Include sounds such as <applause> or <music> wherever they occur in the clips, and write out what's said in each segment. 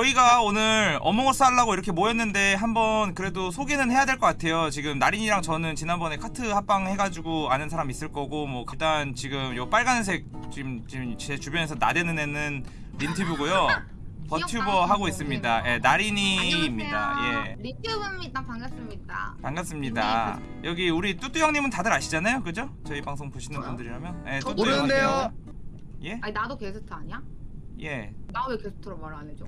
저희가 오늘 어몽어스 하려고 이렇게 모였는데 한번 그래도 소개는 해야 될 것 같아요 지금 나린이랑 저는 지난번에 카트 합방 해가지고 아는 사람 있을 거고 뭐 일단 지금 요 빨간색 지금 지금 제 주변에서 나대는 애는 린튜브고요 <laughs> 버튜버 하고 있습니다 예, 나린이입니다 예 리튜브입니다. 반갑습니다. 반갑습니다 여기 우리 뚜뚜 형님은 다들 아시잖아요 그죠? 저희 방송 보시는 분들이라면 예, 뚜뚜 모르는데요. 예? 아니 나도 게스트 아니야? 예 나 왜 게스트로 말 안 해줘?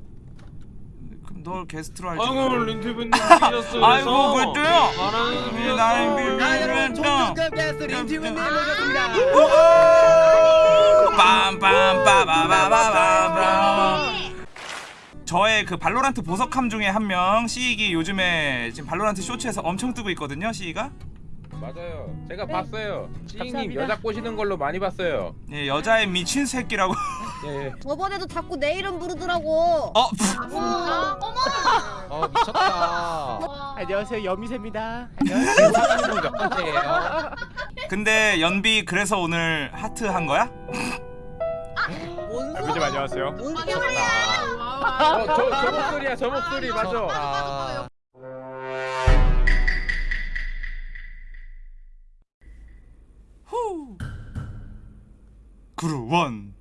그럼 널 게스트로 할지 <laughs> 아이고 린튜브님 오셨어요. 아이고, 그랬어요? 말하는 나는 비 비- 아 여러분 음, 총특급 게스트 린튜브님 모셨습니다. 빰빰빠바바바바밤 저의 그 발로란트 보석함 중에 한 명 시익이 요즘에 지금 발로란트 쇼츠에서 엄청 뜨고 있거든요 시익아 맞아요. 제가 봤어요. 찌잉님 감사합니다. 여자 꼬시는 걸로 많이 봤어요. 예 여자의 미친 새끼라고 예, 예. 저번에도 자꾸 내 이름 부르더라고. 어아 진짜? 어머. 어 미쳤다 와. 안녕하세요 여미새입니다 안녕하세요 몇 번째예요 근데 연비 그래서 오늘 하트 한 거야? 뭔 여미새 안녕하세요 뭔 아, 소리야? 어, 저, 저 목소리야 저 목소리 맞아 아, 후 그루원 햇햄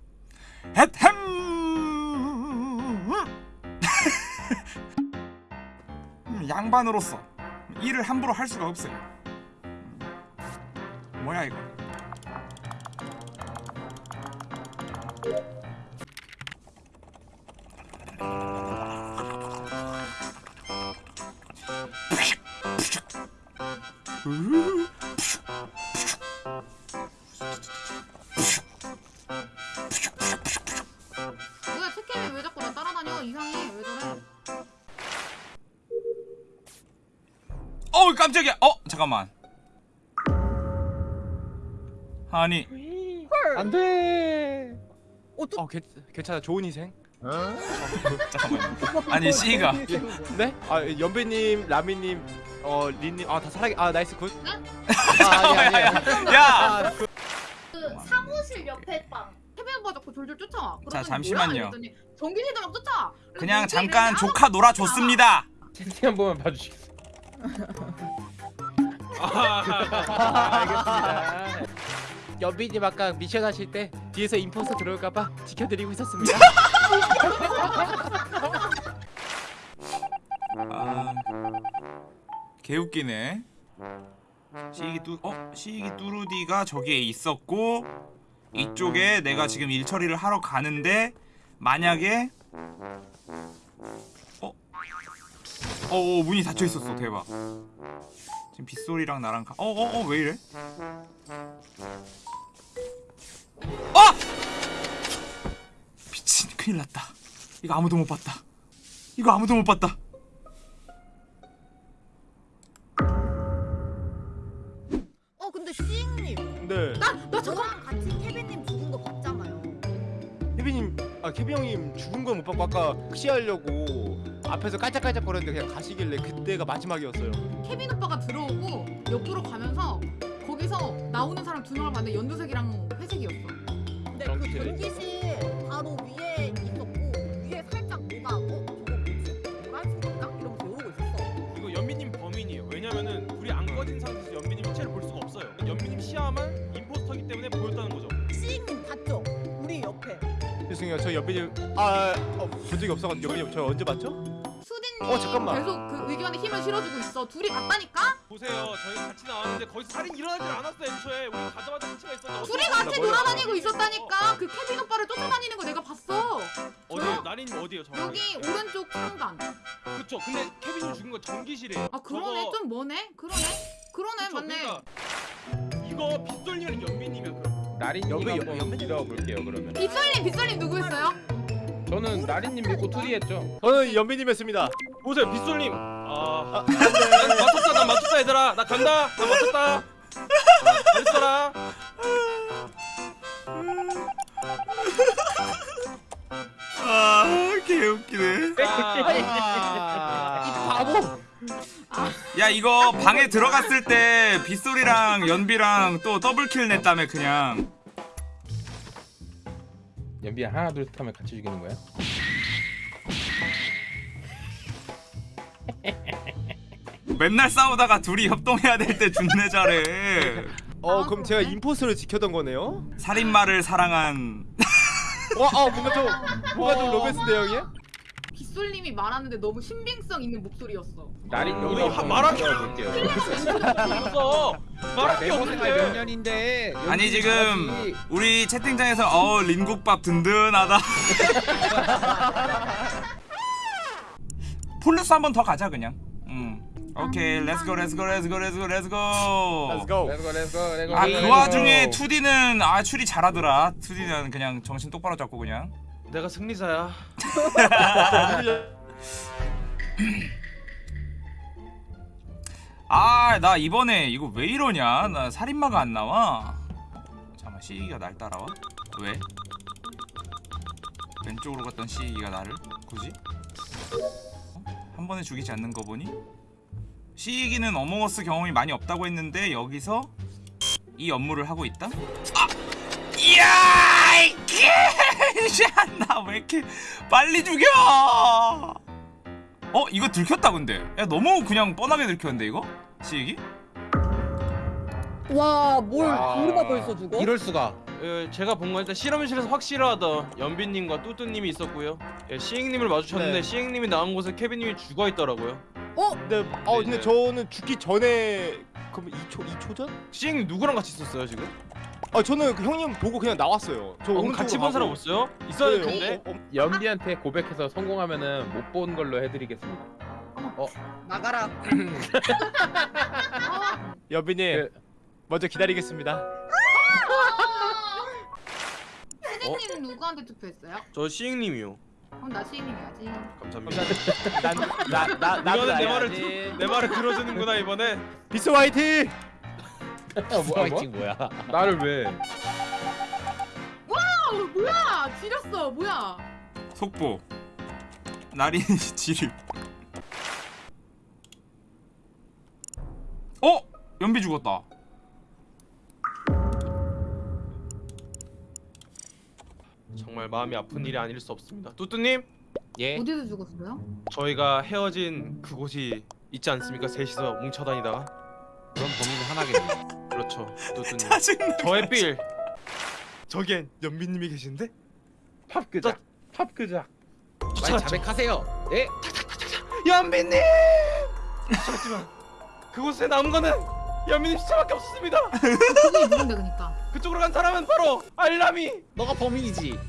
음, 양반으로서 일을 함부로 할 수가 없어요. 음, 뭐야 이거 특캠이 왜 자꾸 나 따라다녀? 이상해. 왜 저래? 어우 깜짝이야. 어 잠깐만. 아니. 안돼! 어 괜, 괜찮아. 좋은 희생? 잠깐만요. 아니 씨가. 네? 아 연배님 라미님 어 린님 아 다 살아 아 나이스 굿. 네? 아, 아니 아니 아니 야. 아, 그, 그 사무실 옆에 빵. 태빈 오빠 자꾸 졸졸 쫓아와. 그러더니 잠시만요. 전기실도 막 쫓아와. 그래서 그냥 잠깐 조카 놀아줬습니다 채팅 한 번만 봐주시겠어요 알겠습니다 연비님 아까 미션 하실 때 뒤에서 인포스 들어올까봐 지켜드리고 있었습니다 <laughs> 아 개웃기네 시익이 뚜 어? 시익이 뚜루디가 저기에 있었고 이쪽에 내가 지금 일 처리를 하러 가는데 만약에 어? 어, 어 문이 닫혀 있었어 대박 지금 빗소리랑 나랑 가... 어어어 왜 이래? 아! 미친 큰일 났다 이거 아무도 못 봤다 이거 아무도 못 봤다 아까 흑시하려고 앞에서 깔짝깔짝 거렸는데 그냥 가시길래 그때가 마지막이었어요 케빈 오빠가 들어오고 옆으로 가면서 거기서 나오는 사람 두 명을 봤는데 연두색이랑 회색이었어. 근데 그 전기실 바로 위에 있었고 위에 살짝 뭐가 어 저거 뭐지? 노란색인가? 이러면서 이러고 있었어. 이거 연미님 범인이에요. 왜냐면은 불이 안 꺼진 상태에서 연미님 시체를 볼 수가 없어요. 연미님 시야만 임포스터기 때문에 보였다는 거죠. 시잉님 봤죠? 우리 옆에. 죄송해요 저 연비님 아본 적이 없어가지고 연비님 저 언제 봤죠? 수딘님 어, 잠깐만. 계속 그 의견에 힘을 실어주고 있어. 둘이 봤다니까? 보세요, 저희 같이 나왔는데 거기서 살인 일어나질 않았어요. 애초에 우리 가자마자 시체가 있었는데 둘이 어떻게 같이 뭐야? 돌아다니고 있었다니까. 그 케빈 오빠를 쫓아다니는 거 내가 봤어. 어디요? 나린님 어디요? 정확히? 여기 오른쪽 창간. 그쵸. 근데 케빈이 죽은 건 전기실이에요. 아 그러네 저거- 좀 뭐네? 그러네? 그러네 그쵸, 맞네. 그러니까 이거 빗솔님이랑 연미님이야 그럼. 나린님 연배- 한번 믿어볼게요 그러면 빗솔님 빗솔님 누구였어요? 저는 나린님 믿고 투리했죠 저는 연비님이었습니다 보세요, 빗솔님. 아, 난 맞췄다, 난 맞췄다 얘들아. 나 간다. 나 맞췄다. 잘했어라. 아 개웃기네 아... 야 이거 방에 들어갔을 때 빗소리랑 연비랑 또 더블킬 냈다며 그냥 연비 하나 둘 셋 하면 같이 죽이는 거야? 맨날 싸우다가 둘이 협동해야 될 때 준내 잘해 어 아, 그럼 제가. 임포스를 지켰던 거네요? 살인마를 사랑한 와, 아 뭔가 좀 뭔가 좀 로맨스인데 형이? 빗솔님이 말하는데 너무 신빙성 있는 목소리였어. 나린님 우리 하- 말하기 볼게요. 그래서 말할 게 몇 없는데. 년인데 아니 지금 잘하지. 우리 채팅창에서 어 린국밥 든든하다 폴루스 한 번 더 가자 그냥 음 오케이 렛츠고 렛츠고 렛츠고 렛츠고 렛츠고 Let's go. 렛츠고 렛츠고 렛츠고. 아 그 와중에 2D는 아 추리 잘하더라 2D는 그냥 정신 똑바로 잡고 그냥 내가 승리자야. <laughs> 아 나 이번에 이거 왜 이러냐? 나 살인마가 안 나와. 잠깐만 시기가 날 따라와. 왜? 왼쪽으로 갔던 시기가 나를? 굳이? 어? 한 번에 죽이지 않는 거 보니? 시기는 어몽어스 경험이 많이 없다고 했는데 여기서 이 업무를 하고 있다? 아! 이야 <laughs> 나 왜 이렇게 빨리 죽여 어 이거 들켰다 근데 야 너무 그냥 뻔하게 들켰는데 이거 시기 와뭘 와. 우리가 벌써 죽어? 이럴 수가. 예, 제가 본 건 일단 실험실에서 확실하던 연빈님과 뚜뚜님이 있었고요. 예, 시잉님을 마주쳤는데 네. 시잉님이 나온 곳에 케빈님이 죽어 있더라고요. 근데 어 근데 네. 저는 죽기 전에 그럼 2초 2초 전? 시잉님 누구랑 같이 있었어요 지금? 아 저는 그 형님 보고 그냥 나왔어요. 저 어, 오른쪽으로 같이 본 사람. 없어요? 있어야 될 네, 텐데. 어, 어, 어, 연비한테 고백해서 성공하면은 못 본 걸로 해드리겠습니다. 나가라. 어, 여빈님 네. 먼저 기다리겠습니다. <laughs> 세진님 누구한테 투표했어요? 저 시잉님이요. 그럼 나 시인님이야지. 감사합니다. <laughs> 난나나 나도 이거는 내. 말을 들- 내 말을 들어주는구나 이번에. 비스 화이팅! 뭐, 뭐? 화이팅 뭐야? 나를 왜? 어, 뭐야? 지렸어. 뭐야? 속보 나린이 <laughs> 지립 어? 연비 죽었다 정말 마음이 아픈 일이 아닐 수 없습니다. 뚜뚜님, 예. 어디서 죽었어요? 저희가 헤어진 그곳이 있지 않습니까? 셋이서 뭉쳐다니다가. 그럼 범인은 하나겠네. 그렇죠, 뚜뚜님. 짜증나 저의 빌. 저기엔 연빈님이 계신데? 팝그작. 팝그작. 빨리 쫓아갔죠. 자백하세요. 예. 연빈님! 하지만 그곳에 남은 거는 연빈님 시체밖에 없습니다. <laughs> 그분이 누군데 그니까. 그쪽으로 간 사람은 바로 알람이. 너가 범인이지.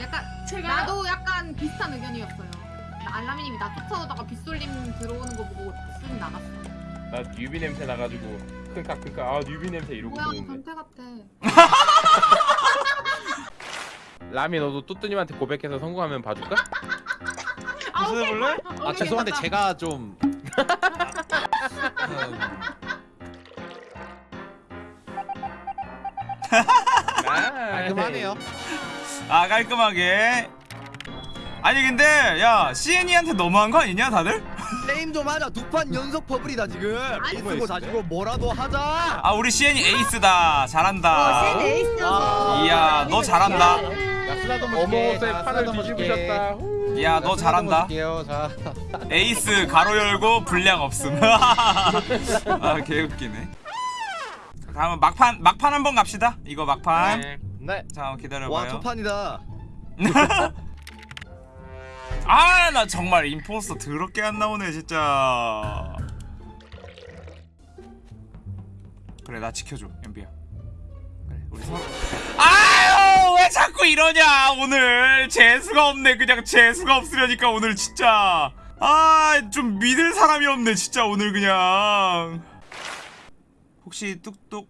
약간 제가 나도 약간 비슷한 의견이었어요. 나 알라미님이 나 쫓아오다가 빗솔님 들어오는 거 보고 쓱 나갔어. 나 뉴비 냄새 나가지고 크까 크까 아 뉴비 냄새 이러고 뭐야. 변태 같아. <laughs> 라미 너도 뚜뚜님한테 고백해서 성공하면 봐줄까? 무슨 해볼래? 아 죄송한데 제가 좀. <laughs> 깔끔하네요. 아 깔끔하게 아니 근데 야 CN이한테 너무한 거 아니냐 다들? 게임 좀 하자. 두 판 연속 퍼블이다 지금. 에이스고 다지고 뭐라도 하자. 아 우리 CN이 에이스다 잘한다 에이스였어. 이야 너 잘한다 야 쓰나도 못 어머옷에 판을 뒤집으셨다. 후. 야 너 잘한다. 에이스 가로 열고 분량 없음 <laughs> 아 개웃기네 다음은 막판 막판 한번 갑시다. 이거 막판. 네. 네. 자와 기다려봐요. 초판이다. <laughs> 아 나 정말 임포스터 더럽게 안 나오네 진짜. 그래 나 지켜줘 연비야. 그래 우리 서로 아유 왜 자꾸 이러냐 오늘. 재수가 없네 그냥 재수가 없으려니까 오늘 진짜. 아 좀 믿을 사람이 없네 진짜 오늘 그냥 혹시 똑똑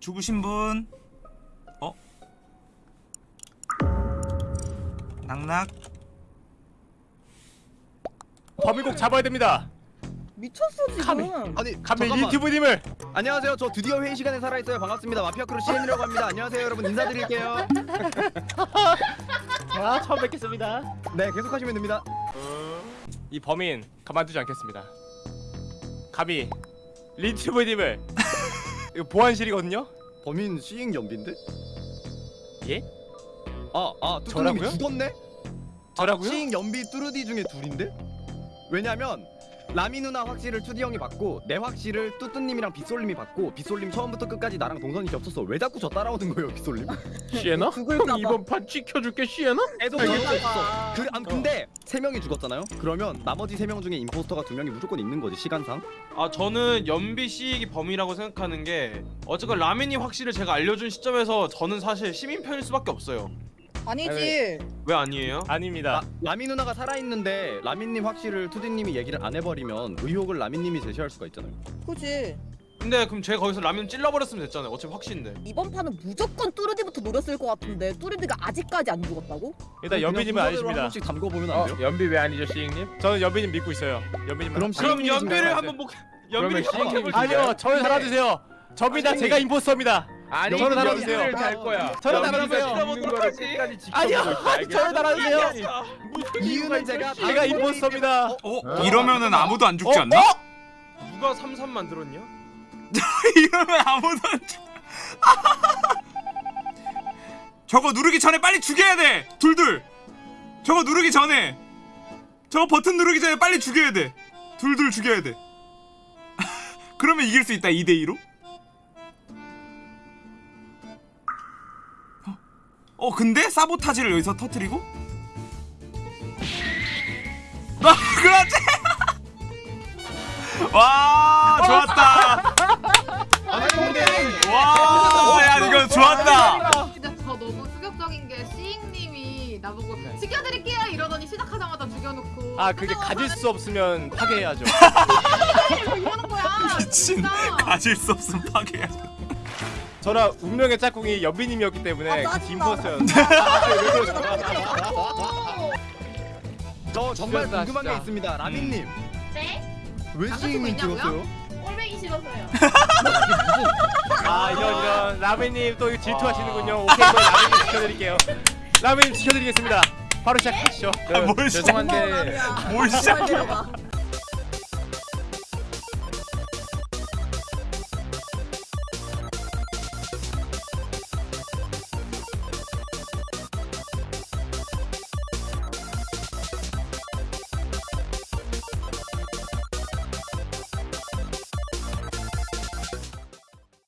죽으신 분? 어? knock knock 범인 꼭 잡아야 됩니다. 미쳤어 지금. 카미. 아니 잠깐만. 유튜브님을 안녕하세요. 저 드디어 회의 시간에 살아있어요. 반갑습니다. 마피아 크루 CN이라고 합니다. 안녕하세요 여러분 인사드릴게요. <laughs> 아 처음 뵙겠습니다. 네 계속하시면 됩니다. 이 범인 가만두지 않겠습니다. 감히 리튜브님을 이거 보안실이거든요. 범인 시잉 연비인데? 예? 아 아 뚜뚜님이 저라고요? 죽었네? 저라고요? 시잉 연비 뚜르디 중에 둘인데? 왜냐면 라미 누나 확실을 투디 형이 받고 내 확실을 뚜뚜님이랑 빗솔님이 받고 빗솔님 처음부터 끝까지 나랑 동선이 겹쳤어 왜 자꾸 저 따라오는 거예요 빗솔님? 시에나? 형 이번 판 지켜줄게 시에나? 애도 죽을까봐. 그, 아, 근데 세 명이 죽었잖아요? 그러면 나머지 세 명 중에 임포스터가 두 명이 무조건 있는 거지 시간상 아 저는 연비 씨이 범이라고 생각하는 게 어쨌건 라면이 확실히 제가 알려준 시점에서 저는 사실 시민 편일 수밖에 없어요. 아니지. 왜 아니에요? 아닙니다. 아, 라미 누나가 살아있는데 라미님 확실을 투디님이 얘기를 안 해버리면 의혹을 라미님이 제시할 수가 있잖아요 그지. 근데 그럼 제가 거기서 라면 찔러버렸으면 됐잖아요. 어차피 확신인데. 이번 판은 무조건 뚜르디부터 노렸을 것 같은데 뚜르디가 아직까지 안 죽었다고? 일단 연비님은 순서대로 한 아니십니다. 번씩 담궈보면 안어 돼요? 연비 왜 아니죠 시잉님? 저는 연비님 믿고 있어요. 연비님. 그럼 그럼 연비를 한번 복. 그러면 연비를 해볼게요. 아니요, 저를 달아주세요. 접니다. 아니, 제가 임포스터입니다. 아니 저를 달아주세요. 잘 거야. 저를 달아주세요. 아니요, 저를 달아주세요. 이유는 제가 제가 임포스터입니다. 어? 이러면은 아무도 안 죽지 어? 않나? 누가 삼삼 만들었냐? <laughs> 이러면 아무도 안 죽. <laughs> 저거 누르기 전에 빨리 죽여야 돼. 둘둘. 저거 누르기 전에. 저거 버튼 누르기 전에 빨리 죽여야 돼. 둘둘 죽여야 돼. <laughs> 그러면 이길 수 있다. 2대 2로. 어 근데 사보타지를 여기서 터트리고? 아 <laughs> 그렇지. <laughs> 와 좋았다. 와, 야 이거 좋았다. 진짜 저 너무 충격적인 게 시잉님이 나보고 지켜드릴게요 이러더니 시작하자마자 죽여놓고 아, 그게 가질 수 없으면 파괴해야죠. 뭐 <laughs> 이러는 거야 미친. 진짜. 가질 수 없음 파괴야. 저랑 운명의 짝꿍이 연비님이었기 때문에 아, 그 짜증나. 임포스터였는데. <laughs> 저 정말 궁금한 게 진짜. 있습니다 라미님 네? 왜 있냐고요? 찍었어요? 꼴뱅이 싫어서요. 아 이런 이런 라멘님 또 질투하시는군요. 오케이 이번 라멘님 지켜드릴게요. 라멘님 지켜드리겠습니다. 바로 시작하시죠. 아, 뭘? 죄송한데 뭘 시작해?